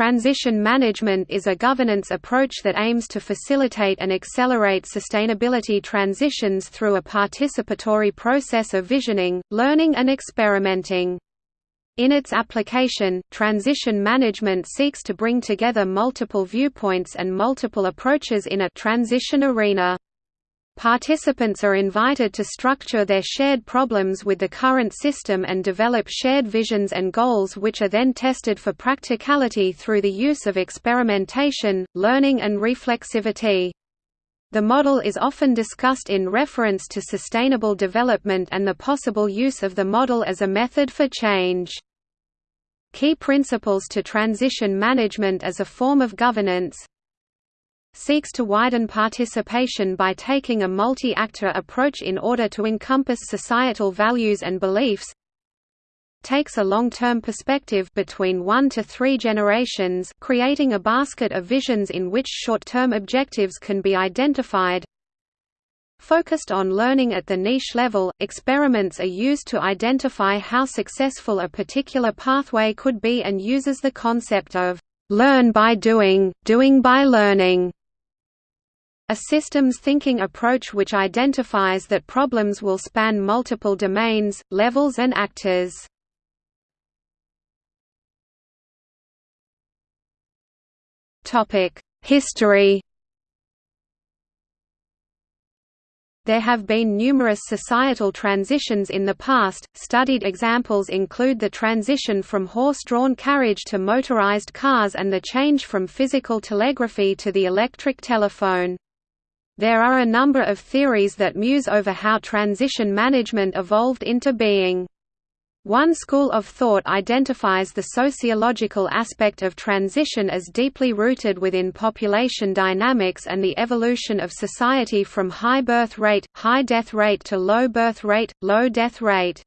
Transition management is a governance approach that aims to facilitate and accelerate sustainability transitions through a participatory process of visioning, learning and experimenting. In its application, transition management seeks to bring together multiple viewpoints and multiple approaches in a transition arena. Participants are invited to structure their shared problems with the current system and develop shared visions and goals which are then tested for practicality through the use of experimentation, learning and reflexivity. The model is often discussed in reference to sustainable development and the possible use of the model as a method for change. Key principles to transition management as a form of governance seeks to widen participation by taking a multi-actor approach in order to encompass societal values and beliefs takes a long-term perspective between one to three generations creating a basket of visions in which short-term objectives can be identified Focused on learning at the niche level, experiments are used to identify how successful a particular pathway could be and uses the concept of learn by doing, doing by learning a systems thinking approach which identifies that problems will span multiple domains, levels and actors. History There have been numerous societal transitions in the past. Studied examples include the transition from horse-drawn carriage to motorized cars and the change from physical telegraphy to the electric telephone. There are a number of theories that muse over how transition management evolved into being. One school of thought identifies the sociological aspect of transition as deeply rooted within population dynamics and the evolution of society from high birth rate, high death rate to low birth rate, low death rate.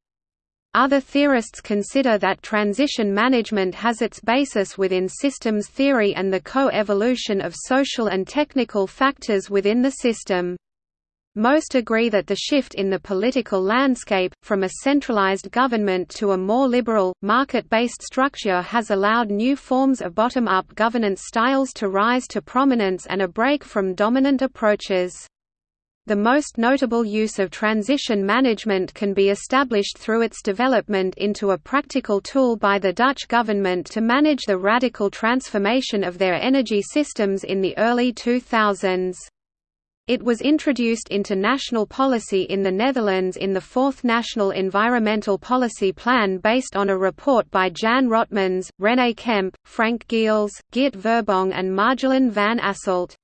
Other theorists consider that transition management has its basis within systems theory and the co-evolution of social and technical factors within the system. Most agree that the shift in the political landscape, from a centralized government to a more liberal, market-based structure has allowed new forms of bottom-up governance styles to rise to prominence and a break from dominant approaches. The most notable use of transition management can be established through its development into a practical tool by the Dutch government to manage the radical transformation of their energy systems in the early 2000s. It was introduced into national policy in the Netherlands in the Fourth National Environmental Policy Plan based on a report by Jan Rotmans, René Kemp, Frank Geels, Geert Verbong and Marjolein van Asselt.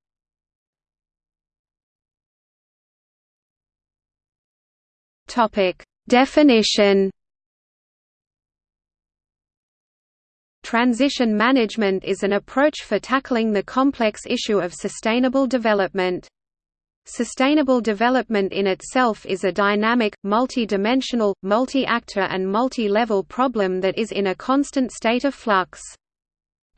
Topic: Definition. Transition management is an approach for tackling the complex issue of sustainable development. Sustainable development in itself is a dynamic, multi-dimensional, multi-actor and multi-level problem that is in a constant state of flux.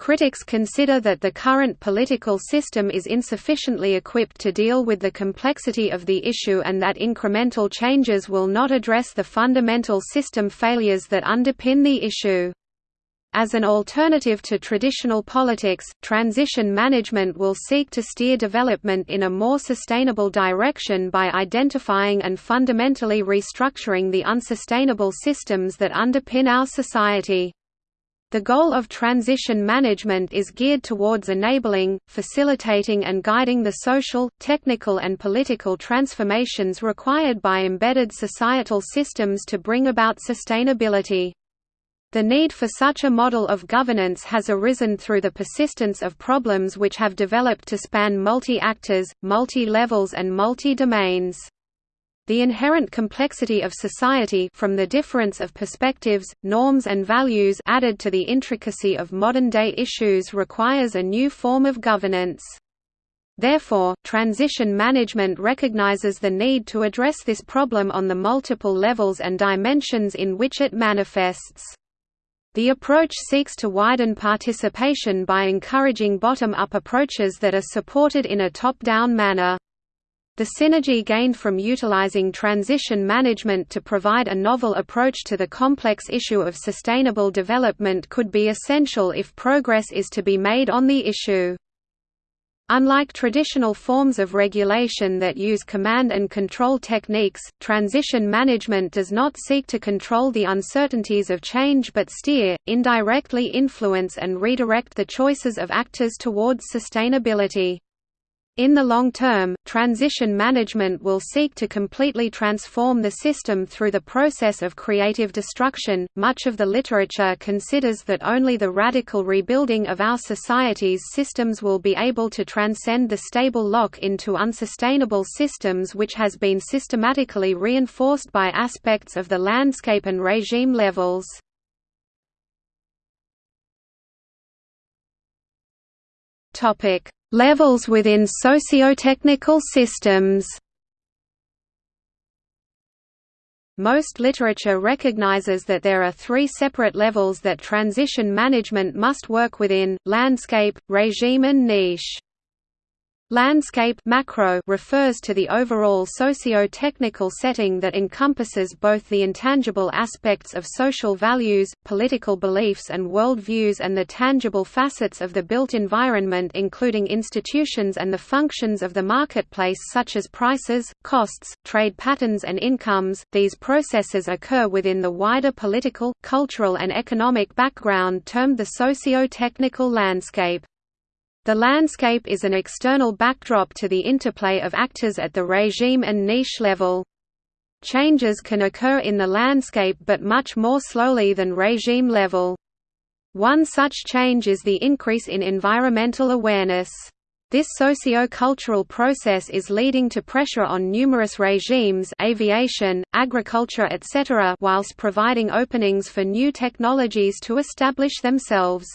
Critics consider that the current political system is insufficiently equipped to deal with the complexity of the issue and that incremental changes will not address the fundamental system failures that underpin the issue. As an alternative to traditional politics, transition management will seek to steer development in a more sustainable direction by identifying and fundamentally restructuring the unsustainable systems that underpin our society. The goal of transition management is geared towards enabling, facilitating and guiding the social, technical and political transformations required by embedded societal systems to bring about sustainability. The need for such a model of governance has arisen through the persistence of problems which have developed to span multi-actors, multi-levels and multi-domains. The inherent complexity of society from the difference of perspectives, norms and values added to the intricacy of modern-day issues requires a new form of governance. Therefore, transition management recognizes the need to address this problem on the multiple levels and dimensions in which it manifests. The approach seeks to widen participation by encouraging bottom-up approaches that are supported in a top-down manner. The synergy gained from utilizing transition management to provide a novel approach to the complex issue of sustainable development could be essential if progress is to be made on the issue. Unlike traditional forms of regulation that use command and control techniques, transition management does not seek to control the uncertainties of change but steer, indirectly influence and redirect the choices of actors towards sustainability. In the long term, transition management will seek to completely transform the system through the process of creative destruction. Much of the literature considers that only the radical rebuilding of our society's systems will be able to transcend the stable lock into unsustainable systems which has been systematically reinforced by aspects of the landscape and regime levels. Topic Levels within socio-technical systems Most literature recognizes that there are three separate levels that transition management must work within, landscape, regime and niche. Landscape macro refers to the overall socio-technical setting that encompasses both the intangible aspects of social values, political beliefs and worldviews and the tangible facets of the built environment including institutions and the functions of the marketplace such as prices, costs, trade patterns and incomes. These processes occur within the wider political, cultural and economic background termed the socio-technical landscape. The landscape is an external backdrop to the interplay of actors at the regime and niche level. Changes can occur in the landscape but much more slowly than regime level. One such change is the increase in environmental awareness. This socio-cultural process is leading to pressure on numerous regimes aviation, agriculture etc. whilst providing openings for new technologies to establish themselves.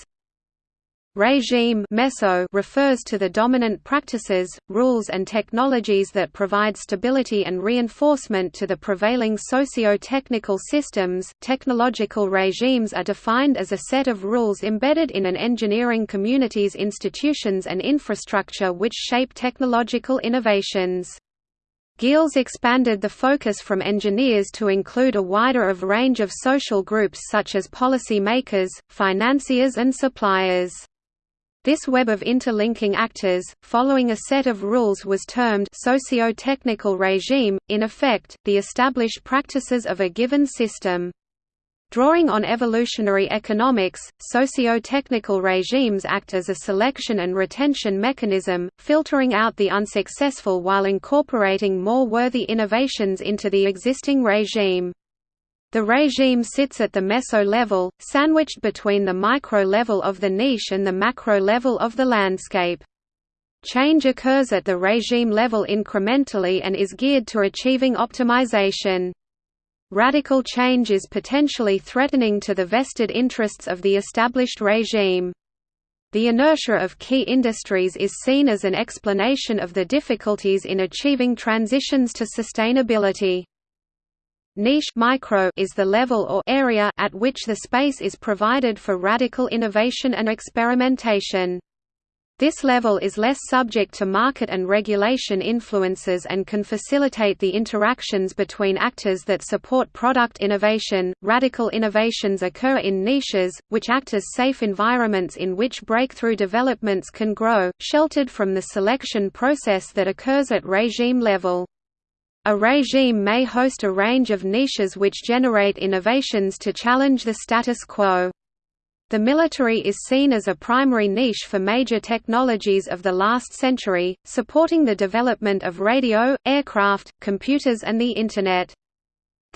Regime meso refers to the dominant practices, rules and technologies that provide stability and reinforcement to the prevailing socio-technical systems. Technological regimes are defined as a set of rules embedded in an engineering community's institutions and infrastructure which shape technological innovations. Geels expanded the focus from engineers to include a wider of range of social groups such as policy makers, financiers and suppliers. This web of interlinking actors, following a set of rules was termed socio-technical regime, in effect, the established practices of a given system. Drawing on evolutionary economics, socio-technical regimes act as a selection and retention mechanism, filtering out the unsuccessful while incorporating more worthy innovations into the existing regime. The regime sits at the meso level, sandwiched between the micro level of the niche and the macro level of the landscape. Change occurs at the regime level incrementally and is geared to achieving optimization. Radical change is potentially threatening to the vested interests of the established regime. The inertia of key industries is seen as an explanation of the difficulties in achieving transitions to sustainability. Niche micro is the level or area at which the space is provided for radical innovation and experimentation. This level is less subject to market and regulation influences and can facilitate the interactions between actors that support product innovation. Radical innovations occur in niches, which act as safe environments in which breakthrough developments can grow, sheltered from the selection process that occurs at regime level. A regime may host a range of niches which generate innovations to challenge the status quo. The military is seen as a primary niche for major technologies of the last century, supporting the development of radio, aircraft, computers and the Internet.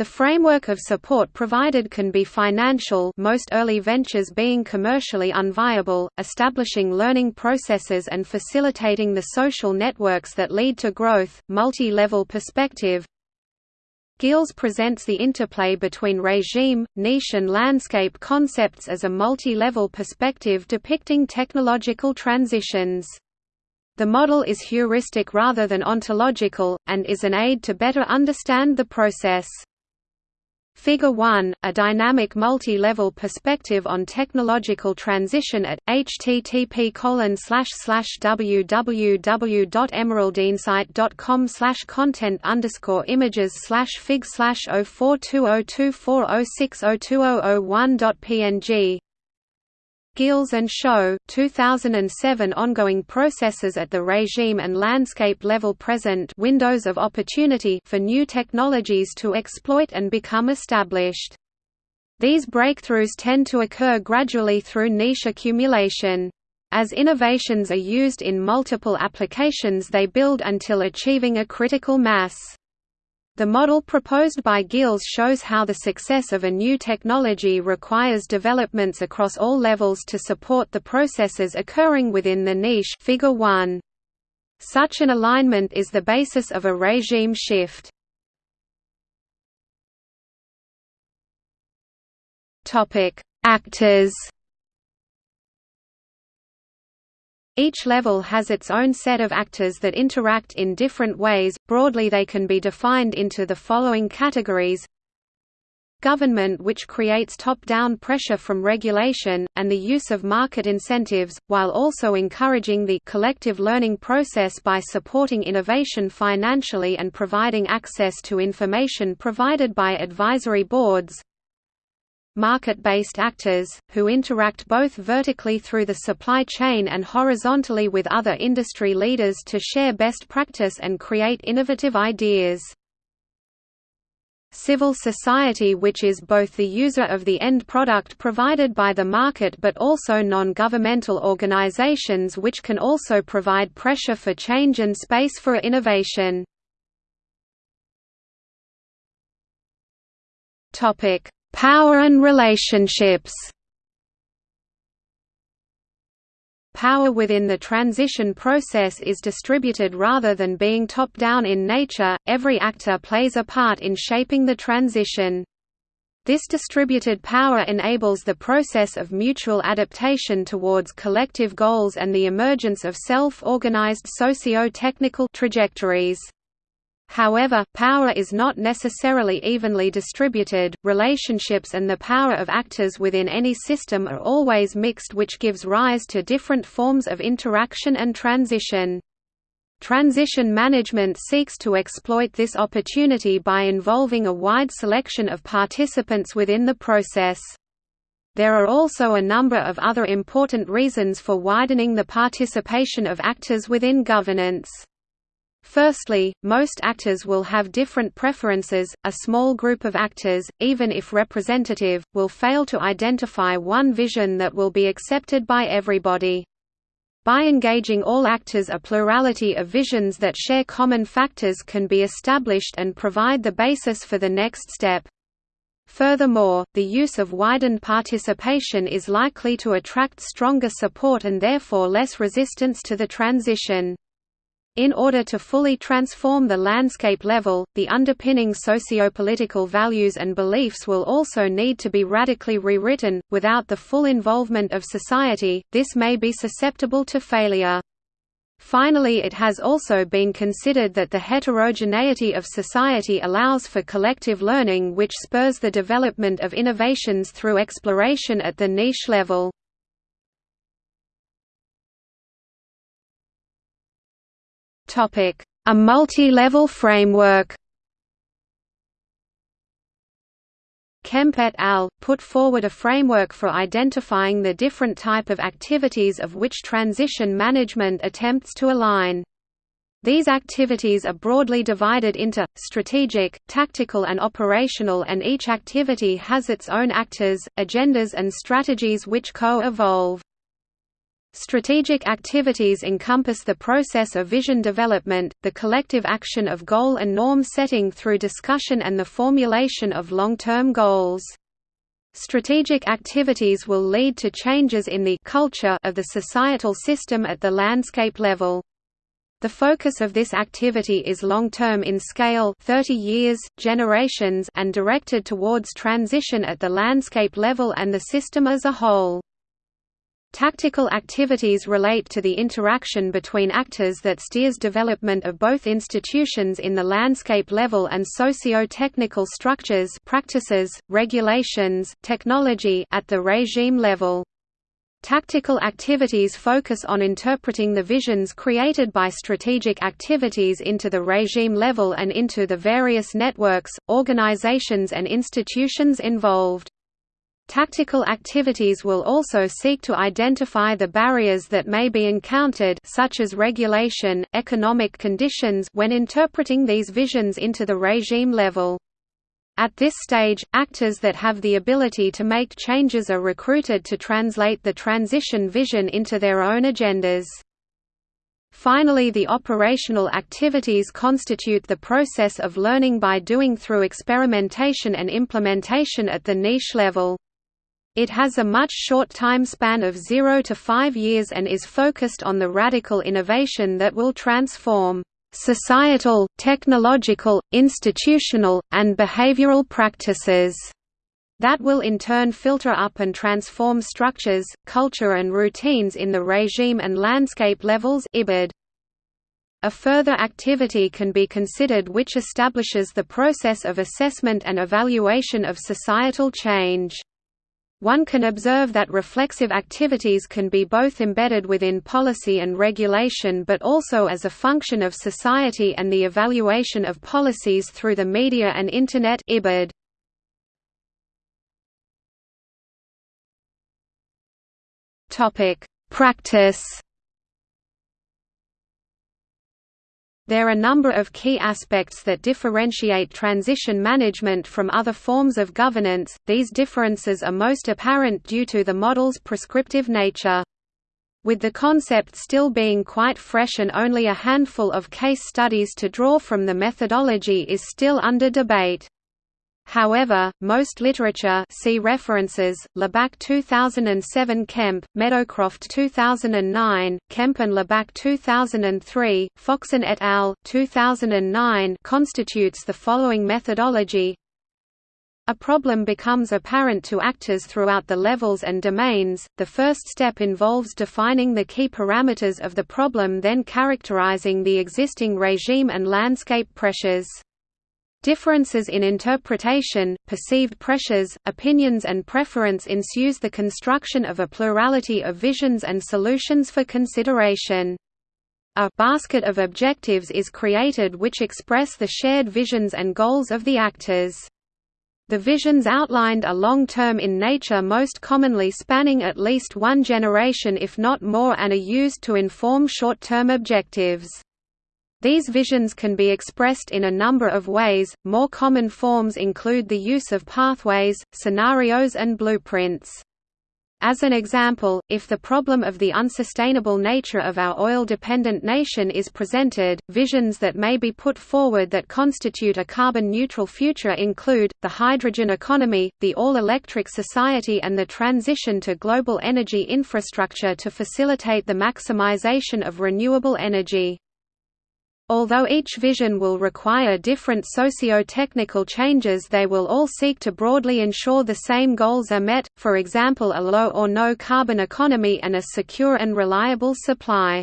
The framework of support provided can be financial most early ventures being commercially unviable, establishing learning processes and facilitating the social networks that lead to growth, multi-level perspective. Geels presents the interplay between regime, niche and landscape concepts as a multi-level perspective depicting technological transitions. The model is heuristic rather than ontological, and is an aid to better understand the process. Figure 1, a dynamic multi-level perspective on technological transition at http www.emeraldinsight.com content underscore images fig 04202406020001.png Geels and Schot, 2007 ongoing processes at the regime and landscape level present windows of opportunity for new technologies to exploit and become established. These breakthroughs tend to occur gradually through niche accumulation. As innovations are used in multiple applications they build until achieving a critical mass. The model proposed by Geels shows how the success of a new technology requires developments across all levels to support the processes occurring within the niche figure 1. Such an alignment is the basis of a regime shift. Actors Each level has its own set of actors that interact in different ways, broadly they can be defined into the following categories. Government which creates top-down pressure from regulation, and the use of market incentives, while also encouraging the collective learning process by supporting innovation financially and providing access to information provided by advisory boards market-based actors, who interact both vertically through the supply chain and horizontally with other industry leaders to share best practice and create innovative ideas. Civil society which is both the user of the end product provided by the market but also non-governmental organizations which can also provide pressure for change and space for innovation. Topic: Power and relationships Power within the transition process is distributed rather than being top-down in nature, every actor plays a part in shaping the transition. This distributed power enables the process of mutual adaptation towards collective goals and the emergence of self-organized socio-technical trajectories. However, power is not necessarily evenly distributed, relationships and the power of actors within any system are always mixed which gives rise to different forms of interaction and transition. Transition management seeks to exploit this opportunity by involving a wide selection of participants within the process. There are also a number of other important reasons for widening the participation of actors within governance. Firstly, most actors will have different preferences. A small group of actors, even if representative, will fail to identify one vision that will be accepted by everybody. By engaging all actors a plurality of visions that share common factors can be established and provide the basis for the next step. Furthermore, the use of widened participation is likely to attract stronger support and therefore less resistance to the transition. In order to fully transform the landscape level, the underpinning sociopolitical values and beliefs will also need to be radically rewritten. Without the full involvement of society, this may be susceptible to failure. Finally it has also been considered that the heterogeneity of society allows for collective learning which spurs the development of innovations through exploration at the niche level. A multi-level framework Kemp et al. put forward a framework for identifying the different type of activities of which transition management attempts to align. These activities are broadly divided into, strategic, tactical and operational and each activity has its own actors, agendas and strategies which co-evolve. Strategic activities encompass the process of vision development, the collective action of goal and norm setting through discussion and the formulation of long-term goals. Strategic activities will lead to changes in the culture of the societal system at the landscape level. The focus of this activity is long-term in scale 30 years, generations and directed towards transition at the landscape level and the system as a whole. Tactical activities relate to the interaction between actors that steers development of both institutions in the landscape level and socio-technical structures practices, regulations, technology at the regime level. Tactical activities focus on interpreting the visions created by strategic activities into the regime level and into the various networks, organizations and institutions involved. Tactical activities will also seek to identify the barriers that may be encountered such as regulation, economic conditions when interpreting these visions into the regime level. At this stage, actors that have the ability to make changes are recruited to translate the transition vision into their own agendas. Finally the operational activities constitute the process of learning by doing through experimentation and implementation at the niche level. It has a much short time span of 0 to 5 years and is focused on the radical innovation that will transform societal, technological, institutional, and behavioral practices that will in turn filter up and transform structures, culture and routines in the regime and landscape levels IBID. A further activity can be considered which establishes the process of assessment and evaluation of societal change. One can observe that reflexive activities can be both embedded within policy and regulation but also as a function of society and the evaluation of policies through the media and Internet. Practice There are a number of key aspects that differentiate transition management from other forms of governance, these differences are most apparent due to the model's prescriptive nature. With the concept still being quite fresh and only a handful of case studies to draw from the methodology is still under debate. However, most literature see references, Loorbach 2007 Kemp, Meadowcroft 2009, Kemp and Loorbach 2003, Foxon et al. 2009 constitutes the following methodology a problem becomes apparent to actors throughout the levels and domains. The first step involves defining the key parameters of the problem, then characterizing the existing regime and landscape pressures. Differences in interpretation, perceived pressures, opinions and preference ensues the construction of a plurality of visions and solutions for consideration. A basket of objectives is created which express the shared visions and goals of the actors. The visions outlined are long-term in nature most commonly spanning at least one generation if not more and are used to inform short-term objectives. These visions can be expressed in a number of ways, more common forms include the use of pathways, scenarios and blueprints. As an example, if the problem of the unsustainable nature of our oil-dependent nation is presented, visions that may be put forward that constitute a carbon-neutral future include, the hydrogen economy, the all-electric society and the transition to global energy infrastructure to facilitate the maximization of renewable energy. Although each vision will require different socio-technical changes they will all seek to broadly ensure the same goals are met, for example a low or no carbon economy and a secure and reliable supply.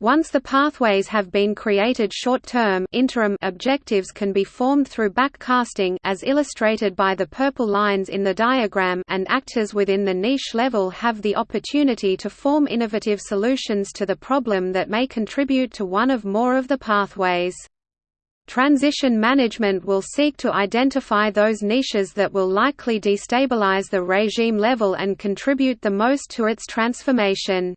Once the pathways have been created short-term interim objectives can be formed through backcasting as illustrated by the purple lines in the diagram and actors within the niche level have the opportunity to form innovative solutions to the problem that may contribute to one of more of the pathways. Transition management will seek to identify those niches that will likely destabilize the regime level and contribute the most to its transformation.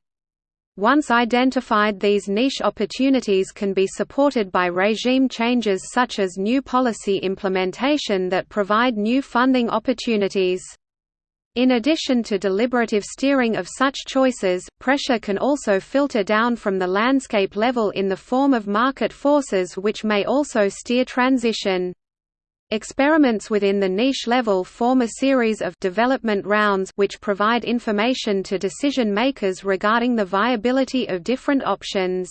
Once identified these niche opportunities can be supported by regime changes such as new policy implementation that provide new funding opportunities. In addition to deliberative steering of such choices, pressure can also filter down from the landscape level in the form of market forces which may also steer transition. Experiments within the niche level form a series of development rounds which provide information to decision makers regarding the viability of different options.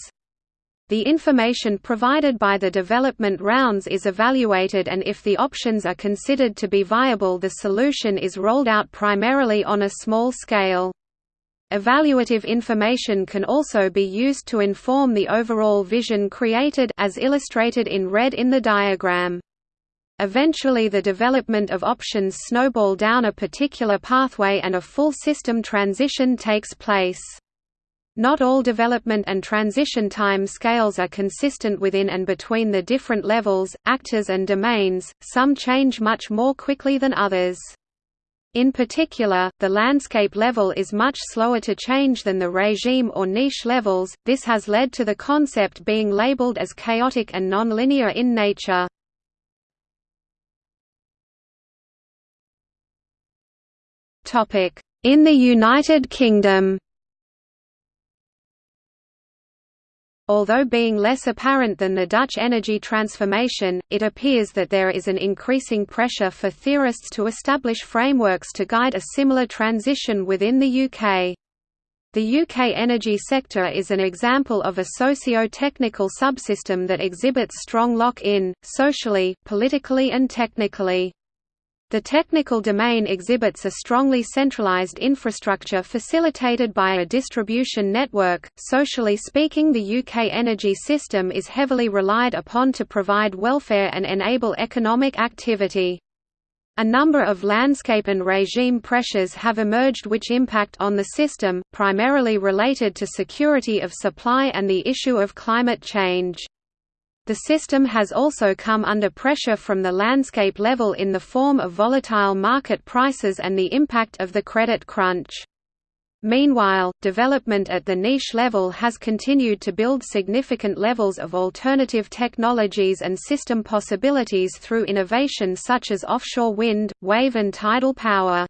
The information provided by the development rounds is evaluated and if the options are considered to be viable the solution is rolled out primarily on a small scale. Evaluative information can also be used to inform the overall vision created as illustrated in red in the diagram. Eventually the development of options snowball down a particular pathway and a full system transition takes place. Not all development and transition time scales are consistent within and between the different levels, actors and domains, some change much more quickly than others. In particular, the landscape level is much slower to change than the regime or niche levels, this has led to the concept being labeled as chaotic and non-linear in nature. In the United Kingdom Although being less apparent than the Dutch energy transformation, it appears that there is an increasing pressure for theorists to establish frameworks to guide a similar transition within the UK. The UK energy sector is an example of a socio-technical subsystem that exhibits strong lock-in, socially, politically and technically. The technical domain exhibits a strongly centralized infrastructure facilitated by a distribution network. Socially speaking, the UK energy system is heavily relied upon to provide welfare and enable economic activity. A number of landscape and regime pressures have emerged which impact on the system, primarily related to security of supply and the issue of climate change. The system has also come under pressure from the landscape level in the form of volatile market prices and the impact of the credit crunch. Meanwhile, development at the niche level has continued to build significant levels of alternative technologies and system possibilities through innovation such as offshore wind, wave and tidal power.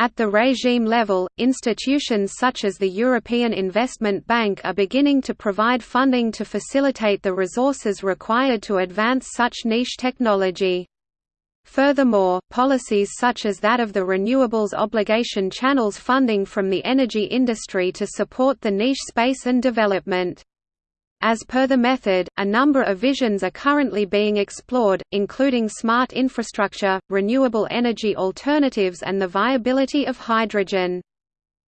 At the regime level, institutions such as the European Investment Bank are beginning to provide funding to facilitate the resources required to advance such niche technology. Furthermore, policies such as that of the Renewables Obligation channels funding from the energy industry to support the niche space and development. As per the method, a number of visions are currently being explored, including smart infrastructure, renewable energy alternatives and the viability of hydrogen.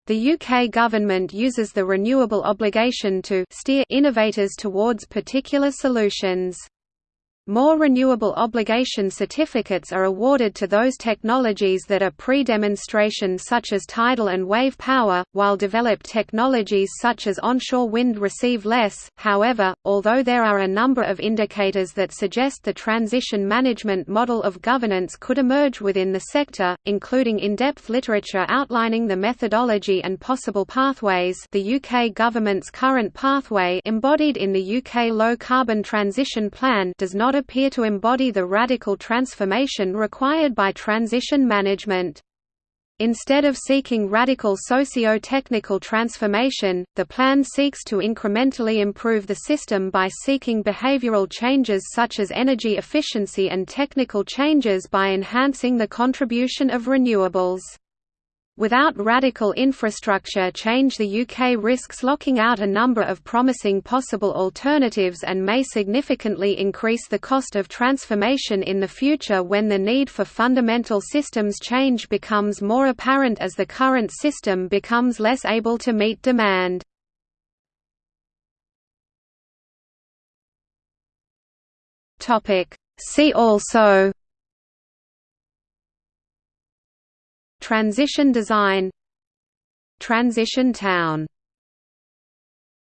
The UK government uses the renewable obligation to steer innovators towards particular solutions. More renewable obligation certificates are awarded to those technologies that are pre-demonstration such as tidal and wave power, while developed technologies such as onshore wind receive less. However, although there are a number of indicators that suggest the transition management model of governance could emerge within the sector, including in-depth literature outlining the methodology and possible pathways the UK government's current pathway embodied in the UK Low Carbon Transition Plan does not appear to embody the radical transformation required by transition management. Instead of seeking radical socio-technical transformation, the plan seeks to incrementally improve the system by seeking behavioral changes such as energy efficiency and technical changes by enhancing the contribution of renewables. Without radical infrastructure change the UK risks locking out a number of promising possible alternatives and may significantly increase the cost of transformation in the future when the need for fundamental systems change becomes more apparent as the current system becomes less able to meet demand. See also Transition design Transition town